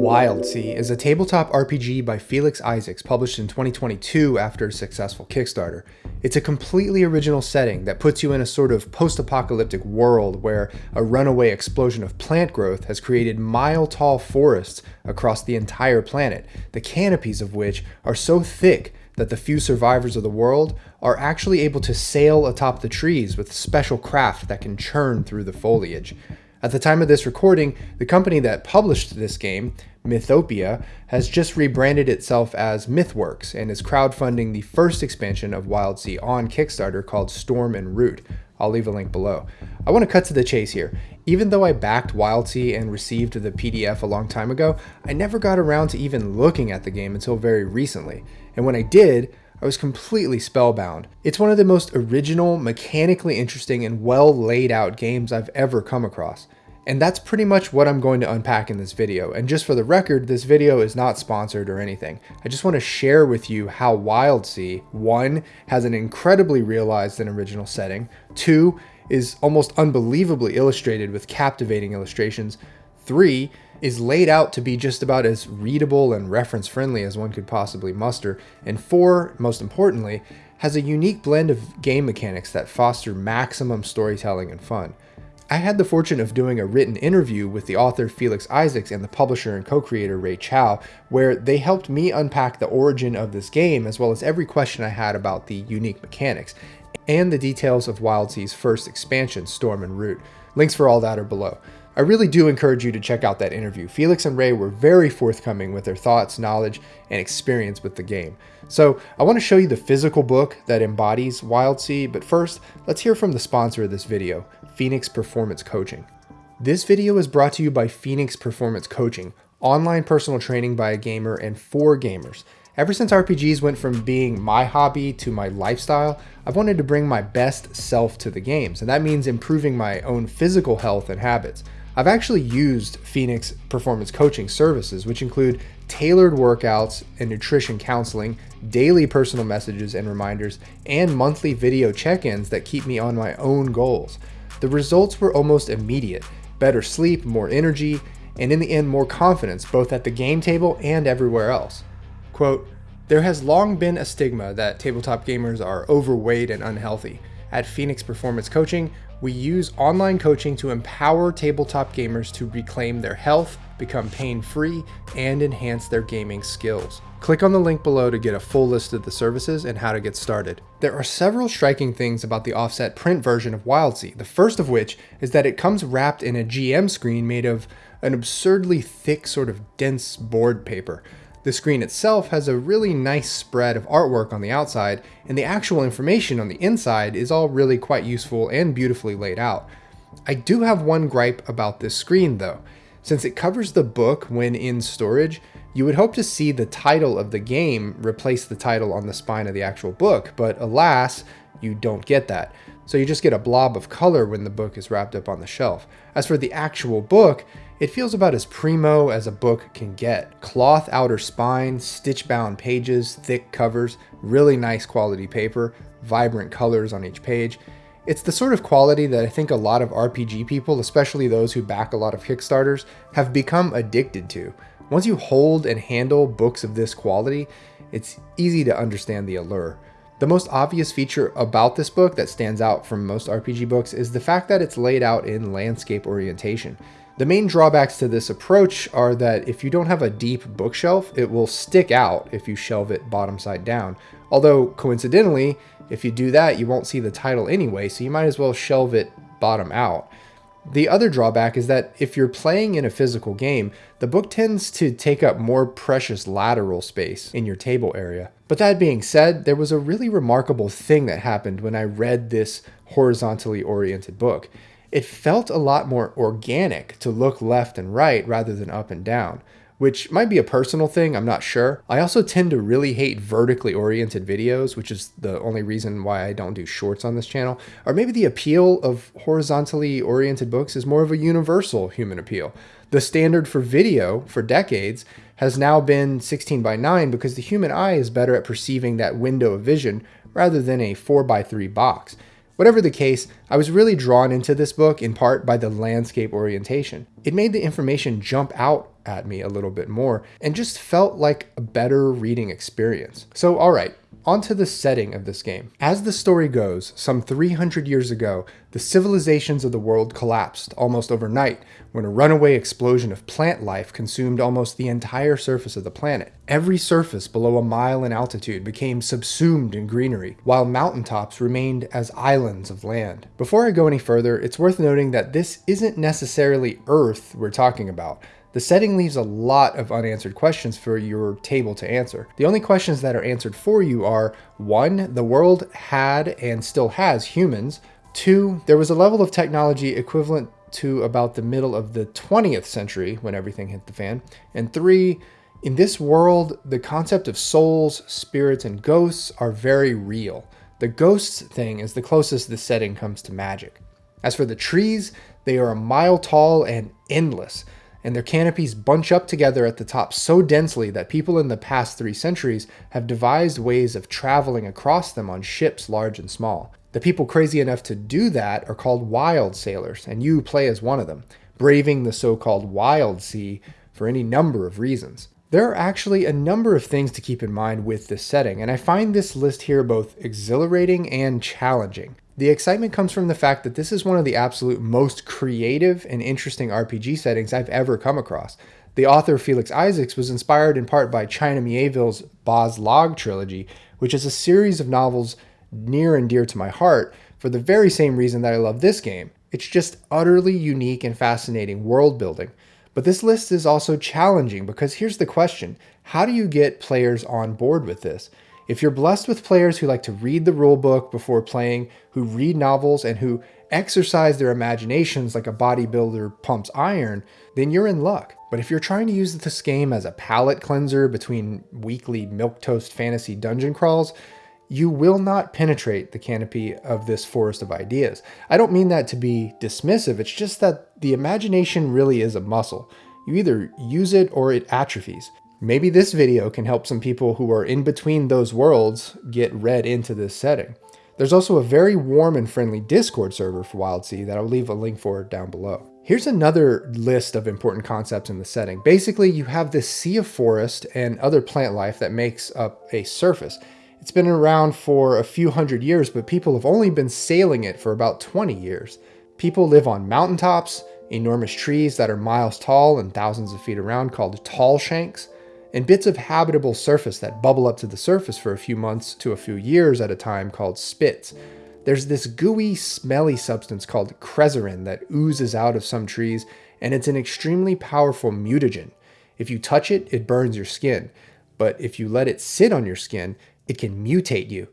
Wildsea is a tabletop RPG by Felix Isaacs published in 2022 after a successful Kickstarter. It's a completely original setting that puts you in a sort of post-apocalyptic world where a runaway explosion of plant growth has created mile-tall forests across the entire planet, the canopies of which are so thick that the few survivors of the world are actually able to sail atop the trees with special craft that can churn through the foliage. At the time of this recording, the company that published this game, Mythopia, has just rebranded itself as MythWorks and is crowdfunding the first expansion of Wild Wildsea on Kickstarter called Storm and Root. I'll leave a link below. I want to cut to the chase here. Even though I backed Wild Wildsea and received the PDF a long time ago, I never got around to even looking at the game until very recently. And when I did, I was completely spellbound. It's one of the most original, mechanically interesting, and well laid out games I've ever come across. And that's pretty much what I'm going to unpack in this video. And just for the record, this video is not sponsored or anything. I just want to share with you how Wildsea, one, has an incredibly realized and original setting, two, is almost unbelievably illustrated with captivating illustrations, three, is laid out to be just about as readable and reference friendly as one could possibly muster, and four, most importantly, has a unique blend of game mechanics that foster maximum storytelling and fun. I had the fortune of doing a written interview with the author Felix Isaacs and the publisher and co-creator Ray Chou, where they helped me unpack the origin of this game as well as every question I had about the unique mechanics, and the details of Wildsea's first expansion, Storm and Root. Links for all that are below. I really do encourage you to check out that interview. Felix and Ray were very forthcoming with their thoughts, knowledge, and experience with the game. So I want to show you the physical book that embodies Wildsea, but first, let's hear from the sponsor of this video, Phoenix Performance Coaching. This video is brought to you by Phoenix Performance Coaching, online personal training by a gamer and for gamers. Ever since RPGs went from being my hobby to my lifestyle, I've wanted to bring my best self to the games, and that means improving my own physical health and habits. I've actually used Phoenix Performance Coaching services, which include tailored workouts and nutrition counseling, daily personal messages and reminders, and monthly video check-ins that keep me on my own goals. The results were almost immediate. Better sleep, more energy, and in the end more confidence both at the game table and everywhere else. Quote, there has long been a stigma that tabletop gamers are overweight and unhealthy. At Phoenix Performance Coaching, we use online coaching to empower tabletop gamers to reclaim their health, become pain-free, and enhance their gaming skills. Click on the link below to get a full list of the services and how to get started. There are several striking things about the offset print version of Wildsea, the first of which is that it comes wrapped in a GM screen made of an absurdly thick sort of dense board paper. The screen itself has a really nice spread of artwork on the outside, and the actual information on the inside is all really quite useful and beautifully laid out. I do have one gripe about this screen though. Since it covers the book when in storage, you would hope to see the title of the game replace the title on the spine of the actual book, but alas, you don't get that. So you just get a blob of color when the book is wrapped up on the shelf. As for the actual book, it feels about as primo as a book can get. Cloth outer spine, stitch-bound pages, thick covers, really nice quality paper, vibrant colors on each page. It's the sort of quality that I think a lot of RPG people, especially those who back a lot of Kickstarters, have become addicted to. Once you hold and handle books of this quality, it's easy to understand the allure. The most obvious feature about this book that stands out from most RPG books is the fact that it's laid out in landscape orientation. The main drawbacks to this approach are that if you don't have a deep bookshelf, it will stick out if you shelve it bottom side down. Although, coincidentally, if you do that, you won't see the title anyway, so you might as well shelve it bottom out. The other drawback is that if you're playing in a physical game, the book tends to take up more precious lateral space in your table area. But that being said, there was a really remarkable thing that happened when I read this horizontally oriented book it felt a lot more organic to look left and right rather than up and down, which might be a personal thing, I'm not sure. I also tend to really hate vertically oriented videos, which is the only reason why I don't do shorts on this channel. Or maybe the appeal of horizontally oriented books is more of a universal human appeal. The standard for video for decades has now been 16 by 9 because the human eye is better at perceiving that window of vision rather than a 4 by 3 box. Whatever the case, I was really drawn into this book in part by the landscape orientation. It made the information jump out at me a little bit more and just felt like a better reading experience. So, all right, Onto the setting of this game. As the story goes, some 300 years ago, the civilizations of the world collapsed almost overnight when a runaway explosion of plant life consumed almost the entire surface of the planet. Every surface below a mile in altitude became subsumed in greenery, while mountaintops remained as islands of land. Before I go any further, it's worth noting that this isn't necessarily Earth we're talking about. The setting leaves a lot of unanswered questions for your table to answer. The only questions that are answered for you are 1. The world had and still has humans. 2. There was a level of technology equivalent to about the middle of the 20th century when everything hit the fan. And 3. In this world, the concept of souls, spirits, and ghosts are very real. The ghosts thing is the closest this setting comes to magic. As for the trees, they are a mile tall and endless and their canopies bunch up together at the top so densely that people in the past three centuries have devised ways of traveling across them on ships large and small. The people crazy enough to do that are called wild sailors, and you play as one of them, braving the so-called wild sea for any number of reasons. There are actually a number of things to keep in mind with this setting, and I find this list here both exhilarating and challenging. The excitement comes from the fact that this is one of the absolute most creative and interesting RPG settings I've ever come across. The author Felix Isaacs was inspired in part by China Mieville's Bas-Lag trilogy, which is a series of novels near and dear to my heart for the very same reason that I love this game. It's just utterly unique and fascinating world building. But this list is also challenging because here's the question. How do you get players on board with this? If you're blessed with players who like to read the rulebook before playing, who read novels, and who exercise their imaginations like a bodybuilder pumps iron, then you're in luck. But if you're trying to use this game as a palate cleanser between weekly milquetoast fantasy dungeon crawls, you will not penetrate the canopy of this forest of ideas. I don't mean that to be dismissive, it's just that the imagination really is a muscle. You either use it or it atrophies. Maybe this video can help some people who are in between those worlds get read into this setting. There's also a very warm and friendly Discord server for WildSea that I'll leave a link for down below. Here's another list of important concepts in the setting. Basically, you have this sea of forest and other plant life that makes up a surface. It's been around for a few hundred years, but people have only been sailing it for about 20 years. People live on mountaintops, enormous trees that are miles tall and thousands of feet around called tall shanks, and bits of habitable surface that bubble up to the surface for a few months to a few years at a time called spits. There's this gooey, smelly substance called crezzerin that oozes out of some trees, and it's an extremely powerful mutagen. If you touch it, it burns your skin, but if you let it sit on your skin, it can mutate you.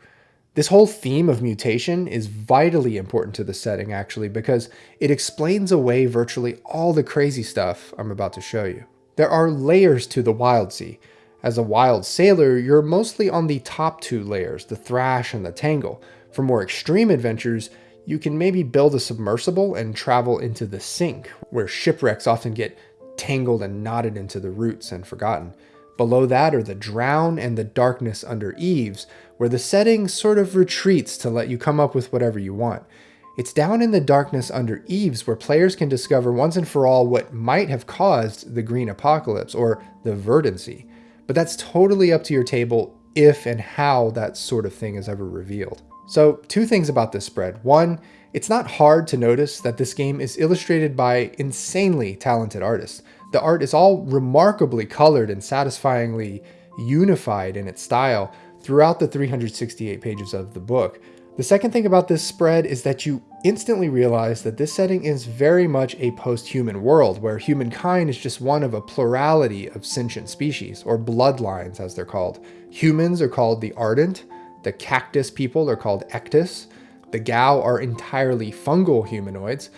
This whole theme of mutation is vitally important to the setting actually because it explains away virtually all the crazy stuff I'm about to show you. There are layers to the wild sea. As a wild sailor, you're mostly on the top two layers, the thrash and the tangle. For more extreme adventures, you can maybe build a submersible and travel into the sink, where shipwrecks often get tangled and knotted into the roots and forgotten. Below that are the drown and the darkness under eaves, where the setting sort of retreats to let you come up with whatever you want. It's down in the darkness under eaves where players can discover once and for all what might have caused the green apocalypse or the verdancy. But that's totally up to your table if and how that sort of thing is ever revealed. So two things about this spread. One, it's not hard to notice that this game is illustrated by insanely talented artists. The art is all remarkably colored and satisfyingly unified in its style throughout the 368 pages of the book. The second thing about this spread is that you instantly realize that this setting is very much a post-human world where humankind is just one of a plurality of sentient species, or bloodlines as they're called. Humans are called the Ardent, the cactus people are called Ektus, the Gau are entirely fungal humanoids,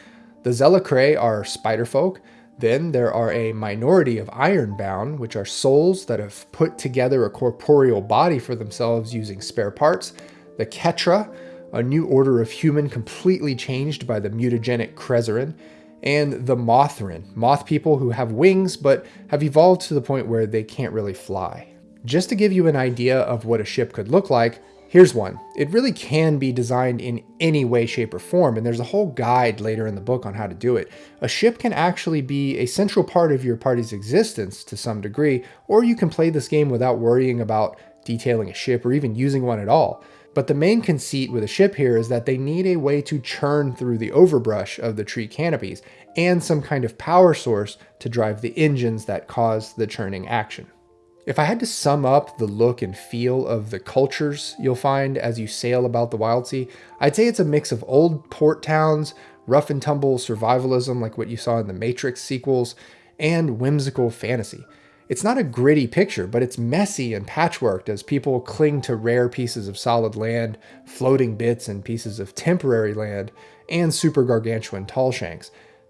the Tzelicrae are spider folk, then there are a minority of ironbound, which are souls that have put together a corporeal body for themselves using spare parts, the Ketra, a new order of human completely changed by the mutagenic Crezzerin, and the Mothryn, moth people who have wings but have evolved to the point where they can't really fly. Just to give you an idea of what a ship could look like, Here's one. It really can be designed in any way, shape, or form, and there's a whole guide later in the book on how to do it. A ship can actually be a central part of your party's existence to some degree, or you can play this game without worrying about detailing a ship or even using one at all. But the main conceit with a ship here is that they need a way to churn through the overbrush of the tree canopies and some kind of power source to drive the engines that cause the churning action. If I had to sum up the look and feel of the cultures you'll find as you sail about the Wild Sea, I'd say it's a mix of old port towns, rough and tumble survivalism like what you saw in the Matrix sequels, and whimsical fantasy. It's not a gritty picture, but it's messy and patchworked as people cling to rare pieces of solid land, floating bits and pieces of temporary land, and super gargantuan tall shanks.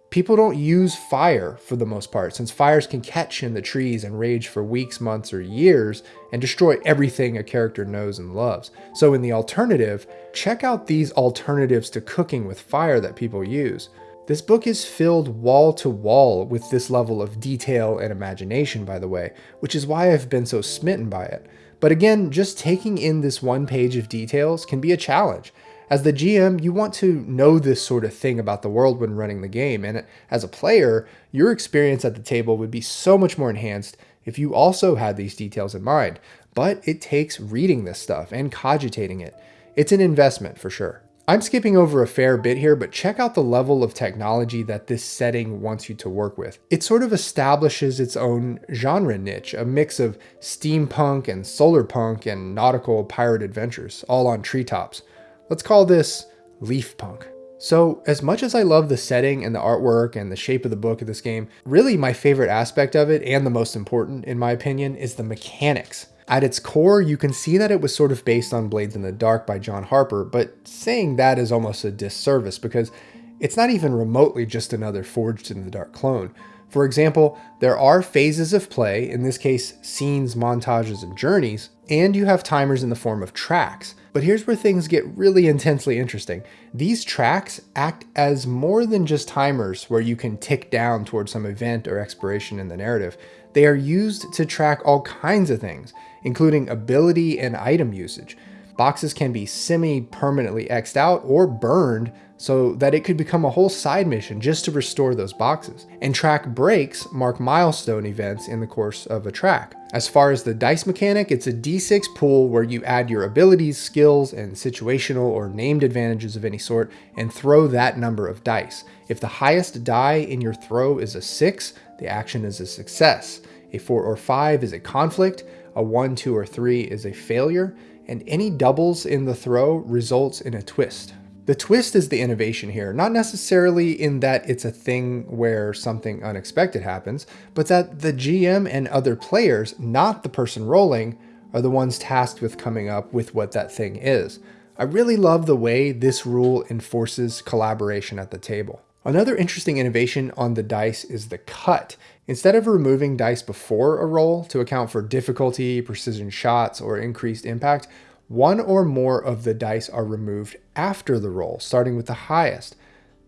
People don't use fire for the most part, since fires can catch in the trees and rage for weeks, months, or years and destroy everything a character knows and loves. So in the alternative, check out these alternatives to cooking with fire that people use. This book is filled wall to wall with this level of detail and imagination, by the way, which is why I've been so smitten by it. But again, just taking in this one page of details can be a challenge. As the GM, you want to know this sort of thing about the world when running the game, and as a player, your experience at the table would be so much more enhanced if you also had these details in mind. But it takes reading this stuff and cogitating it. It's an investment for sure. I'm skipping over a fair bit here, but check out the level of technology that this setting wants you to work with. It sort of establishes its own genre niche, a mix of steampunk and solar punk and nautical pirate adventures, all on treetops. Let's call this Leaf Punk. So as much as I love the setting and the artwork and the shape of the book of this game, really my favorite aspect of it, and the most important in my opinion, is the mechanics. At its core, you can see that it was sort of based on Blades in the Dark by John Harper, but saying that is almost a disservice because it's not even remotely just another Forged in the Dark clone. For example, there are phases of play, in this case scenes, montages, and journeys, and you have timers in the form of tracks. But here's where things get really intensely interesting. These tracks act as more than just timers where you can tick down towards some event or expiration in the narrative. They are used to track all kinds of things, including ability and item usage. Boxes can be semi-permanently X'd out or burned so that it could become a whole side mission just to restore those boxes. And track breaks mark milestone events in the course of a track. As far as the dice mechanic, it's a d6 pool where you add your abilities, skills, and situational or named advantages of any sort and throw that number of dice. If the highest die in your throw is a 6, the action is a success. A 4 or 5 is a conflict, a 1, 2, or 3 is a failure, and any doubles in the throw results in a twist. The twist is the innovation here, not necessarily in that it's a thing where something unexpected happens, but that the GM and other players, not the person rolling, are the ones tasked with coming up with what that thing is. I really love the way this rule enforces collaboration at the table. Another interesting innovation on the dice is the cut. Instead of removing dice before a roll to account for difficulty, precision shots, or increased impact, one or more of the dice are removed after the roll, starting with the highest.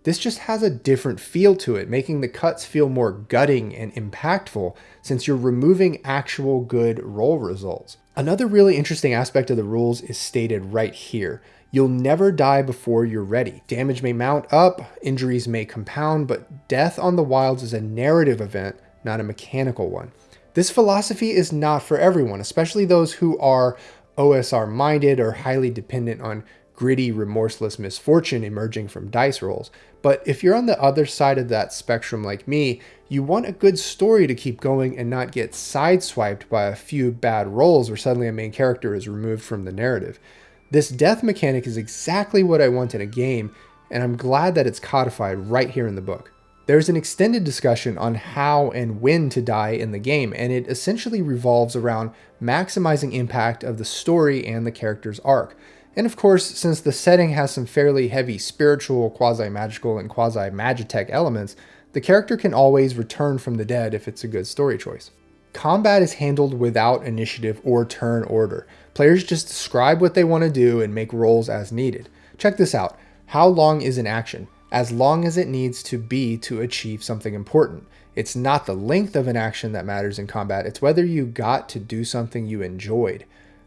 This just has a different feel to it, making the cuts feel more gutting and impactful since you're removing actual good roll results. Another really interesting aspect of the rules is stated right here. You'll never die before you're ready. Damage may mount up, injuries may compound, but death on the wilds is a narrative event not a mechanical one. This philosophy is not for everyone, especially those who are OSR minded or highly dependent on gritty, remorseless misfortune emerging from dice rolls. But if you're on the other side of that spectrum like me, you want a good story to keep going and not get sideswiped by a few bad rolls where suddenly a main character is removed from the narrative. This death mechanic is exactly what I want in a game, and I'm glad that it's codified right here in the book. There's an extended discussion on how and when to die in the game, and it essentially revolves around maximizing impact of the story and the character's arc. And of course, since the setting has some fairly heavy spiritual, quasi-magical, and quasi-magitech elements, the character can always return from the dead if it's a good story choice. Combat is handled without initiative or turn order. Players just describe what they want to do and make rolls as needed. Check this out. How long is an action? as long as it needs to be to achieve something important. It's not the length of an action that matters in combat, it's whether you got to do something you enjoyed.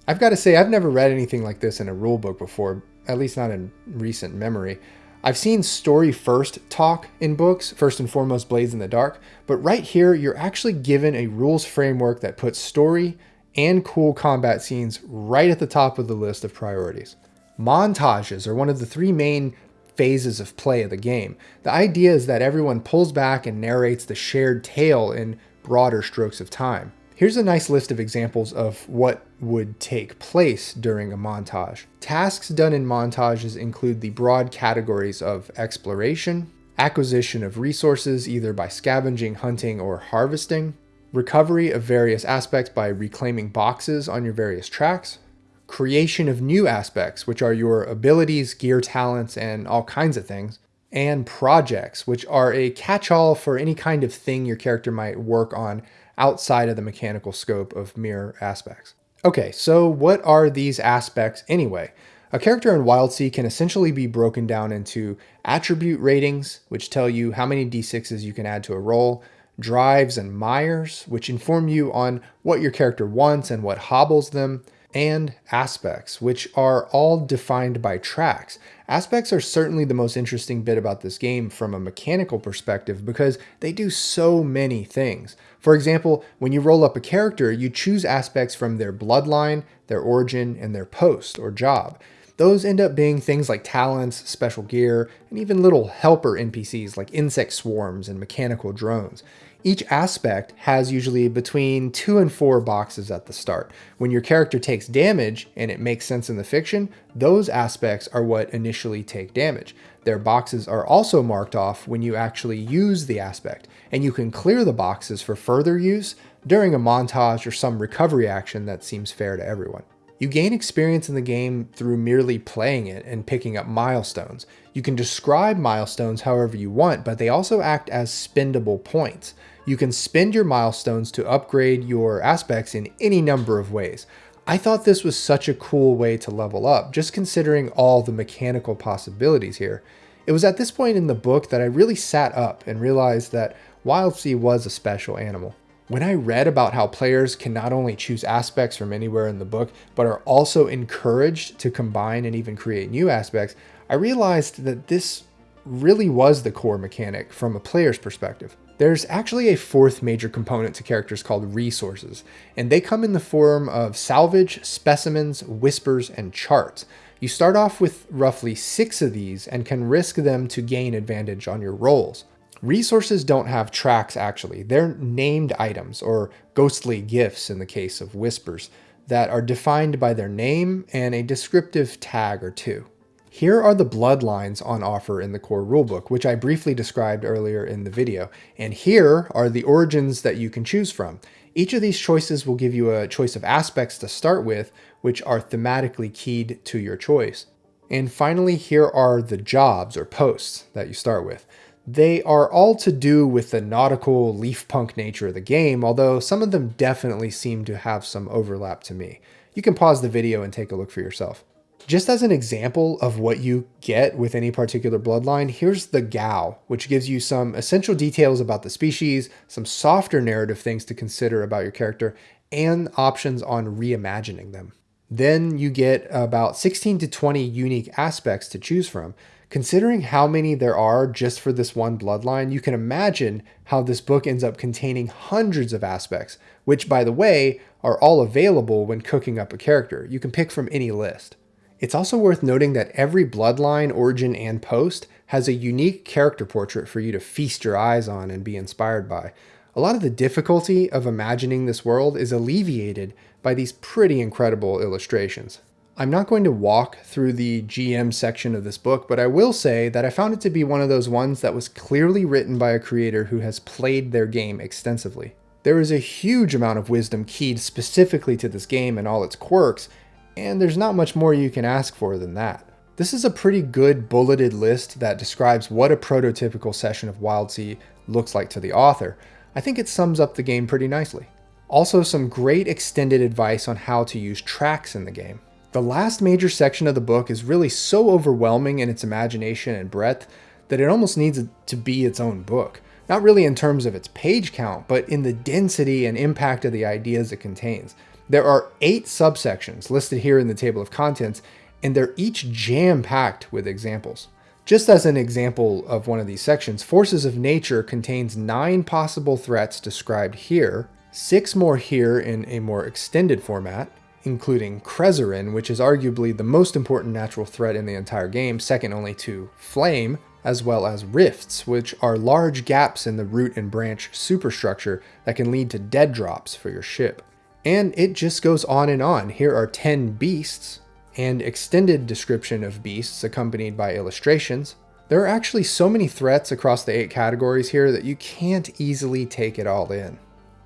I've got to say, I've never read anything like this in a rulebook before, at least not in recent memory. I've seen story first talk in books, first and foremost Blades in the Dark, but right here you're actually given a rules framework that puts story and cool combat scenes right at the top of the list of priorities. Montages are one of the three main phases of play of the game. The idea is that everyone pulls back and narrates the shared tale in broader strokes of time. Here's a nice list of examples of what would take place during a montage. Tasks done in montages include the broad categories of exploration, acquisition of resources either by scavenging, hunting, or harvesting, recovery of various aspects by reclaiming boxes on your various tracks, creation of new aspects, which are your abilities, gear talents, and all kinds of things, and projects, which are a catch-all for any kind of thing your character might work on outside of the mechanical scope of mirror aspects. Okay, so what are these aspects anyway? A character in WildSea can essentially be broken down into attribute ratings, which tell you how many d6s you can add to a roll, drives and mires, which inform you on what your character wants and what hobbles them, and aspects, which are all defined by tracks. Aspects are certainly the most interesting bit about this game from a mechanical perspective because they do so many things. For example, when you roll up a character, you choose aspects from their bloodline, their origin, and their post or job. Those end up being things like talents, special gear, and even little helper NPCs like insect swarms and mechanical drones. Each aspect has usually between two and four boxes at the start. When your character takes damage, and it makes sense in the fiction, those aspects are what initially take damage. Their boxes are also marked off when you actually use the aspect, and you can clear the boxes for further use during a montage or some recovery action that seems fair to everyone. You gain experience in the game through merely playing it and picking up milestones. You can describe milestones however you want, but they also act as spendable points. You can spend your milestones to upgrade your aspects in any number of ways. I thought this was such a cool way to level up, just considering all the mechanical possibilities here. It was at this point in the book that I really sat up and realized that WildSea was a special animal. When I read about how players can not only choose aspects from anywhere in the book, but are also encouraged to combine and even create new aspects, I realized that this really was the core mechanic from a player's perspective. There's actually a fourth major component to characters called resources, and they come in the form of salvage, specimens, whispers, and charts. You start off with roughly six of these and can risk them to gain advantage on your rolls. Resources don't have tracks actually, they're named items or ghostly gifts in the case of whispers that are defined by their name and a descriptive tag or two. Here are the bloodlines on offer in the core rulebook, which I briefly described earlier in the video. And here are the origins that you can choose from. Each of these choices will give you a choice of aspects to start with, which are thematically keyed to your choice. And finally, here are the jobs or posts that you start with. They are all to do with the nautical leaf punk nature of the game, although some of them definitely seem to have some overlap to me. You can pause the video and take a look for yourself. Just as an example of what you get with any particular bloodline, here's the Gau, which gives you some essential details about the species, some softer narrative things to consider about your character, and options on reimagining them. Then you get about 16 to 20 unique aspects to choose from. Considering how many there are just for this one bloodline, you can imagine how this book ends up containing hundreds of aspects, which by the way, are all available when cooking up a character. You can pick from any list. It's also worth noting that every bloodline, origin, and post has a unique character portrait for you to feast your eyes on and be inspired by. A lot of the difficulty of imagining this world is alleviated by these pretty incredible illustrations. I'm not going to walk through the GM section of this book, but I will say that I found it to be one of those ones that was clearly written by a creator who has played their game extensively. There is a huge amount of wisdom keyed specifically to this game and all its quirks, and there's not much more you can ask for than that. This is a pretty good bulleted list that describes what a prototypical session of Wild WildSea looks like to the author. I think it sums up the game pretty nicely. Also some great extended advice on how to use tracks in the game. The last major section of the book is really so overwhelming in its imagination and breadth that it almost needs to be its own book. Not really in terms of its page count, but in the density and impact of the ideas it contains. There are eight subsections listed here in the table of contents, and they're each jam-packed with examples. Just as an example of one of these sections, Forces of Nature contains nine possible threats described here, six more here in a more extended format, including Crezzerin, which is arguably the most important natural threat in the entire game, second only to Flame, as well as rifts, which are large gaps in the root and branch superstructure that can lead to dead drops for your ship. And it just goes on and on. Here are 10 beasts, and extended description of beasts accompanied by illustrations. There are actually so many threats across the eight categories here that you can't easily take it all in.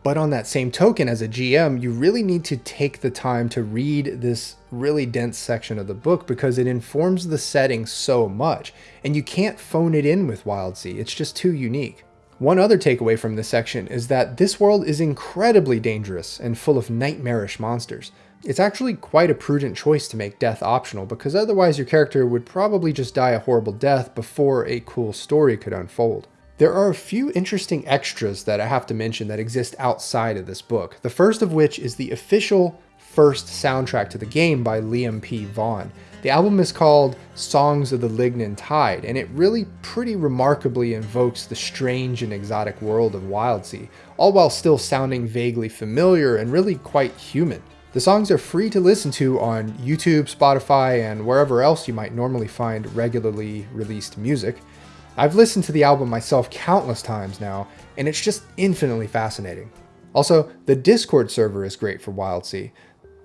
But on that same token, as a GM, you really need to take the time to read this really dense section of the book because it informs the setting so much, and you can't phone it in with Wild Wildsea, it's just too unique. One other takeaway from this section is that this world is incredibly dangerous and full of nightmarish monsters. It's actually quite a prudent choice to make death optional because otherwise your character would probably just die a horrible death before a cool story could unfold. There are a few interesting extras that I have to mention that exist outside of this book. The first of which is the official first soundtrack to the game by Liam P. Vaughan. The album is called Songs of the Lignin Tide, and it really pretty remarkably invokes the strange and exotic world of Wildsea, all while still sounding vaguely familiar and really quite human. The songs are free to listen to on YouTube, Spotify, and wherever else you might normally find regularly released music. I've listened to the album myself countless times now, and it's just infinitely fascinating. Also, the Discord server is great for Wild Wildsea.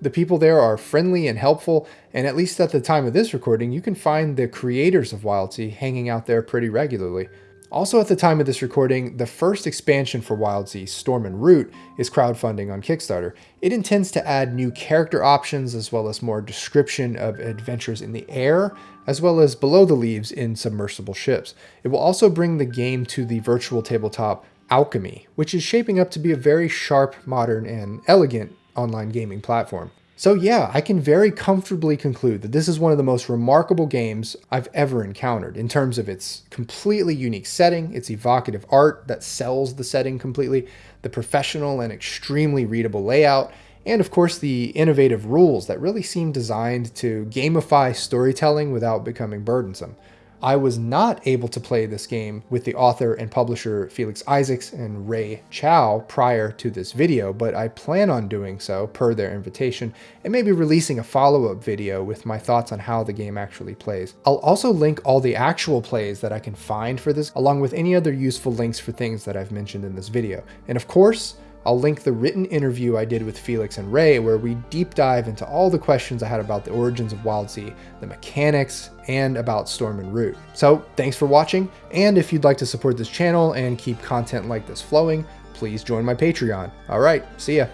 The people there are friendly and helpful, and at least at the time of this recording, you can find the creators of Wild Wildsea hanging out there pretty regularly. Also at the time of this recording, the first expansion for Wildsea, Storm and Root, is crowdfunding on Kickstarter. It intends to add new character options as well as more description of adventures in the air, as well as below the leaves in submersible ships. It will also bring the game to the virtual tabletop Alchemy, which is shaping up to be a very sharp, modern, and elegant online gaming platform. So yeah, I can very comfortably conclude that this is one of the most remarkable games I've ever encountered in terms of its completely unique setting, its evocative art that sells the setting completely, the professional and extremely readable layout, and of course the innovative rules that really seem designed to gamify storytelling without becoming burdensome. I was not able to play this game with the author and publisher Felix Isaacs and Ray Chou prior to this video, but I plan on doing so per their invitation and maybe releasing a follow-up video with my thoughts on how the game actually plays. I'll also link all the actual plays that I can find for this along with any other useful links for things that I've mentioned in this video. And of course, I'll link the written interview I did with Felix and Ray where we deep dive into all the questions I had about the origins of Wildsea, the mechanics, and about Storm and Root. So thanks for watching, and if you'd like to support this channel and keep content like this flowing, please join my Patreon. Alright, see ya.